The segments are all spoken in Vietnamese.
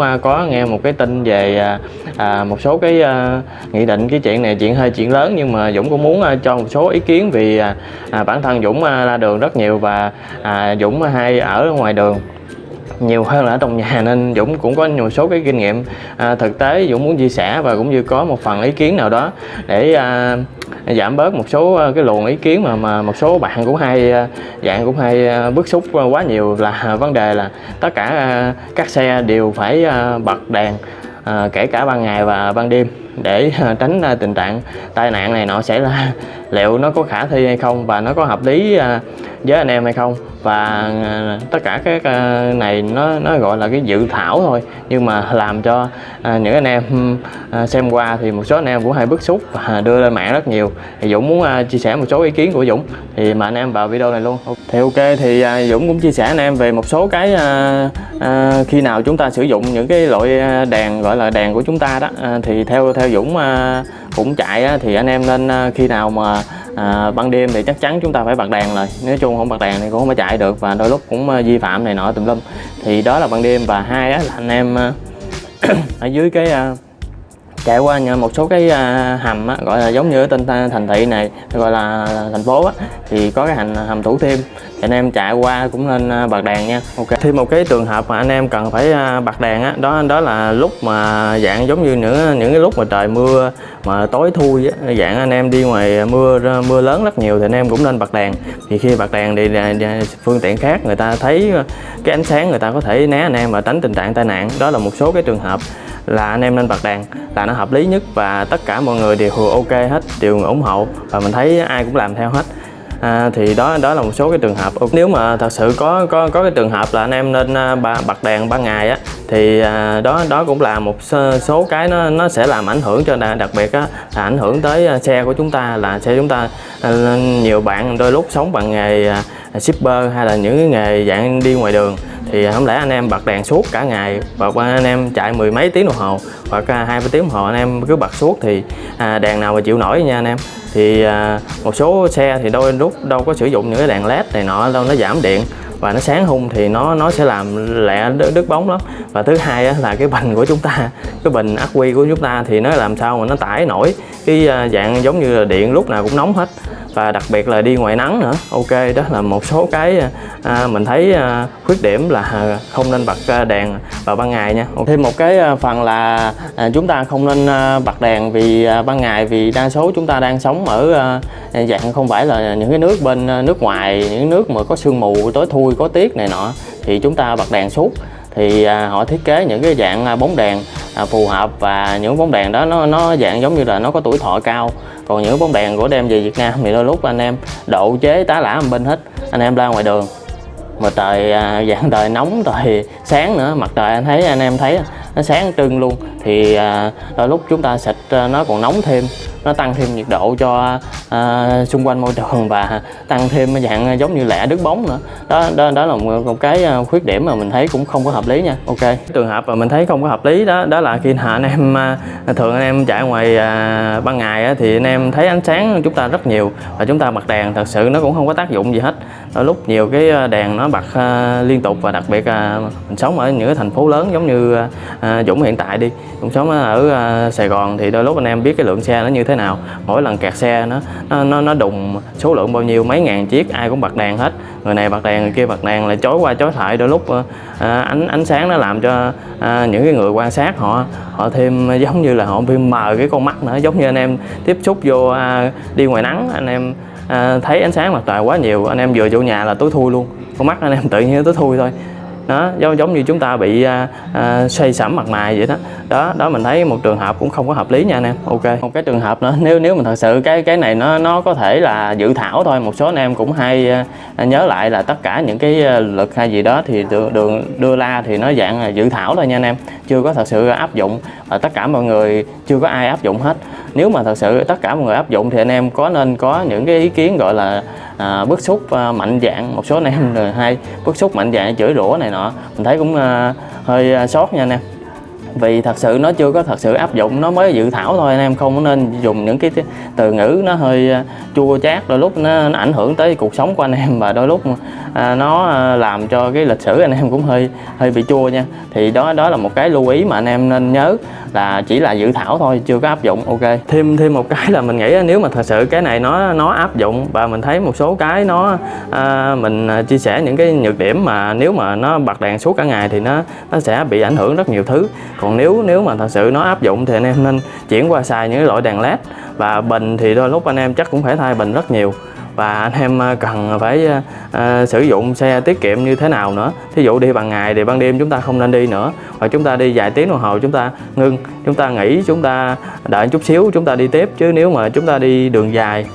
cũng có nghe một cái tin về à, à, một số cái à, nghị định cái chuyện này chuyện hơi chuyện lớn nhưng mà Dũng cũng muốn à, cho một số ý kiến vì à, à bản thân Dũng à, ra đường rất nhiều và à, Dũng à, hay ở ngoài đường nhiều hơn là ở trong nhà nên Dũng cũng có nhiều số cái kinh nghiệm. À, thực tế Dũng muốn chia sẻ và cũng như có một phần ý kiến nào đó để à, giảm bớt một số à, cái luồng ý kiến mà mà một số bạn cũng hay à, dạng cũng hay à, bức xúc quá nhiều là vấn đề là tất cả các xe đều phải bật đèn à, kể cả ban ngày và ban đêm để tránh tình trạng tai nạn này nọ xảy ra liệu nó có khả thi hay không? Và nó có hợp lý à, với anh em hay không? Và à, tất cả các à, này nó nó gọi là cái dự thảo thôi. Nhưng mà làm cho những anh em xem qua thì một số anh em cũng hay bức xúc và đưa lên mạng rất nhiều. Thì Dũng muốn chia sẻ một số ý kiến của Dũng. Thì mà anh em vào video này luôn. Thì ok, thì Dũng cũng chia sẻ anh em về một số cái khi nào chúng ta sử dụng những cái loại đèn, gọi là đèn của chúng ta đó. Thì theo theo Dũng cũng chạy á, thì anh em nên à, khi nào mà à, ban đêm thì chắc chắn chúng ta phải bật đèn rồi nếu chung không bật đèn thì cũng không có chạy được và đôi lúc cũng à, vi phạm này nọ tùm lum. Thì đó là ban đêm và hai á, là anh em à, ở dưới cái chạy qua một số cái à, hầm á, gọi là giống như ở thành thị này gọi là thành phố á, thì có cái hành à, hầm thủ thiêm. Thì anh em chạy qua cũng nên à, bật đèn nha. Ok. Thêm một cái trường hợp mà anh em cần phải bật đèn á đó đó là lúc mà dạng giống như những những cái lúc mà trời mưa mà tối thui á, dạng anh em đi ngoài mưa mưa lớn rất nhiều thì anh em cũng nên bật đèn thì khi bật đèn thì phương tiện khác người ta thấy cái ánh sáng người ta có thể né anh em và tránh tình trạng tai nạn. Đó là một số cái trường hợp là anh em nên bật đèn là nó hợp lý nhất và tất cả mọi người đều ok hết đều ủng hộ và mình thấy ai cũng làm theo hết. À, thì đó đó là một số cái trường hợp. Nếu mà thật sự có có có cái trường hợp là anh em nên à, bật đèn ban ngày á thì à, đó đó cũng là một số, cái nó nó sẽ làm ảnh hưởng cho đặc biệt á là ảnh hưởng tới à, xe của chúng ta là xe chúng ta à, nhiều bạn đôi lúc sống bằng nghề shipper hay là những cái nghề dạng đi ngoài đường thì à, không lẽ anh em bật đèn suốt cả ngày và anh em chạy mười mấy tiếng đồng hồ hoặc hai ba tiếng đồng hồ anh em cứ bật suốt thì à, đèn nào mà chịu nổi nha anh em. Thì à, một số xe thì đôi lúc đâu có sử dụng những cái đèn led này nọ đâu nó giảm điện và nó sáng hung thì nó nó sẽ làm lẹ đứt, bóng lắm. Và thứ hai á, là cái bình của chúng ta cái bình ắc quy của chúng ta thì nó làm sao mà nó tải nổi cái à, dạng giống như là điện lúc nào cũng nóng hết và đặc biệt là đi ngoài nắng nữa. Ok đó là một số cái à, mình thấy à, khuyết điểm là à, không nên bật à, đèn vào ban ngày nha. Thêm một cái à, phần là à, chúng ta không nên à, bật đèn vì à, ban ngày vì đa số chúng ta đang sống ở à, dạng không phải là những cái nước bên nước ngoài những nước mà có sương mù tối thui có tiết này nọ. Thì chúng ta bật đèn suốt. Thì à, họ thiết kế những cái dạng bóng đèn à, phù hợp và những bóng đèn đó nó nó dạng giống như là nó có tuổi thọ cao. Còn những bóng đèn của đem về Việt Nam thì đôi lúc anh em độ chế tá lả bên hết anh em ra ngoài đường. Mà trời à, dạng trời nóng trời sáng nữa mặt trời anh thấy anh em thấy nó sáng trưng luôn. Thì à, đôi lúc chúng ta xịt à, nó còn nóng thêm. Nó tăng thêm nhiệt độ cho à, xung quanh môi trường và tăng thêm dạng à, giống như lẻ đứt bóng nữa. Đó đó đó là một, một cái à, khuyết điểm mà mình thấy cũng không có hợp lý nha. Ok. Trường hợp mà mình thấy không có hợp lý đó đó là khi anh em thường anh em chạy ngoài à, ban ngày á, thì anh em thấy ánh sáng chúng ta rất nhiều và chúng ta bật đèn thật sự nó cũng không có tác dụng gì hết. Đôi lúc nhiều cái đèn nó bật à, liên tục và đặc biệt là mình sống ở những cái thành phố lớn giống như à, À, Dũng hiện tại đi. Dũng sống ở à, Sài Gòn thì đôi lúc anh em biết cái lượng xe nó như thế nào. Mỗi lần kẹt xe nó nó nó, nó đùng số lượng bao nhiêu mấy ngàn chiếc ai cũng bật đèn hết. Người này bật đèn người kia bật đèn lại chối qua chối lại. Đôi lúc à, à ánh ánh sáng nó làm cho à, những cái người quan sát họ họ thêm à, giống như là họ thêm mờ cái con mắt nữa. Giống như anh em tiếp xúc vô à, đi ngoài nắng anh em à, thấy ánh sáng mặt trời quá nhiều. Anh em vừa vô nhà là tối thui luôn. Con mắt anh em tự nhiên tối thui thôi đó giống giống như chúng ta bị à, à, xây sẩm mặt mày vậy đó. Đó đó mình thấy một trường hợp cũng không có hợp lý nha anh em. Ok. Một cái trường hợp nữa nếu nếu mình thật sự cái cái này nó nó có thể là dự thảo thôi một số anh em cũng hay à, à nhớ lại là tất cả những cái lực luật hay gì đó thì đường, đường đưa ra thì nó dạng là dự thảo thôi nha anh em. Chưa có thật sự áp dụng và tất cả mọi người chưa có ai áp dụng hết. Nếu mà thật sự tất cả mọi người áp dụng thì anh em có nên có những cái ý kiến gọi là à, bức xúc à, mạnh dạng. Một số anh em rồi hay bức xúc mạnh dạng chửi rủa này nọ. Mình thấy cũng à, hơi à, sót nha anh em vì thật sự nó chưa có thật sự áp dụng nó mới dự thảo thôi anh em không nên dùng những cái từ ngữ nó hơi à, chua chát đôi lúc nó, nó ảnh hưởng tới cuộc sống của anh em. Và đôi lúc à, nó à, làm cho cái lịch sử anh em cũng hơi hơi bị chua nha. Thì đó đó là một cái lưu ý mà anh em nên nhớ là chỉ là dự thảo thôi chưa có áp dụng ok. Thêm thêm một cái là mình nghĩ nếu mà thật sự cái này nó nó áp dụng và mình thấy một số cái nó à, mình à, chia sẻ những cái nhược điểm mà nếu mà nó bật đèn suốt cả ngày thì nó nó sẽ bị ảnh hưởng rất nhiều thứ còn nếu nếu mà thật sự nó áp dụng thì anh em nên chuyển qua xài những loại đèn led. Và bình thì đôi lúc anh em chắc cũng phải thay bình rất nhiều. Và anh em à, cần phải uh, sử dụng xe tiết kiệm như thế nào nữa. Thí dụ đi bằng ngày thì ban đêm chúng ta không nên đi nữa. Hoặc chúng ta đi vài tiếng đồng hồ chúng ta ngưng chúng ta nghỉ chúng ta đợi chút xíu chúng ta đi tiếp. Chứ nếu mà chúng ta đi đường dài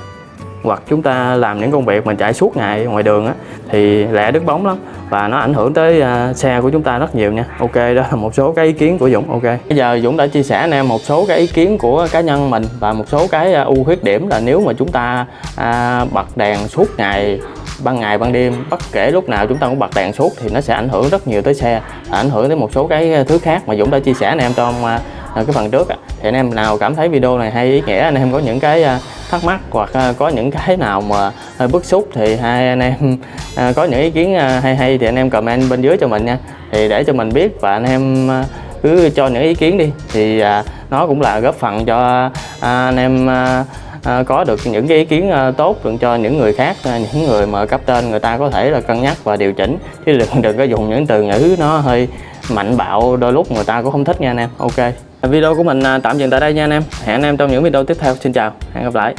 hoặc chúng ta làm những công việc mà chạy suốt ngày ngoài đường á thì lẹ đứt bóng lắm và nó ảnh hưởng tới à, xe của chúng ta rất nhiều nha. Ok đó là một số cái ý kiến của Dũng ok. Bây giờ Dũng đã chia sẻ anh em một số cái ý kiến của cá nhân mình và một số cái à, ưu khuyết điểm là nếu mà chúng ta à, bật đèn suốt ngày ban ngày ban đêm bất kể lúc nào chúng ta cũng bật đèn suốt thì nó sẽ ảnh hưởng rất nhiều tới xe ảnh hưởng tới một số cái à, thứ khác mà Dũng đã chia sẻ anh em trong cái phần trước thì anh em nào cảm thấy video này hay ý nghĩa anh em có những cái thắc mắc hoặc à, có những cái nào mà hơi bức xúc thì hai anh em à, có những ý kiến hay hay thì anh em comment bên dưới cho mình nha. Thì để cho mình biết và anh em cứ cho những ý kiến đi. Thì nó cũng là góp phần cho anh em có được những cái ý kiến tốt được cho những người khác những người mà cấp tên người ta có thể là cân nhắc và điều chỉnh. Chứ đừng đừng có dùng những từ ngữ nó hơi mạnh bạo, đôi lúc người ta cũng không thích nha anh em. Ok video của mình à, tạm dừng tại đây nha anh em. Hẹn anh em trong những video tiếp theo. Xin chào, hẹn gặp lại.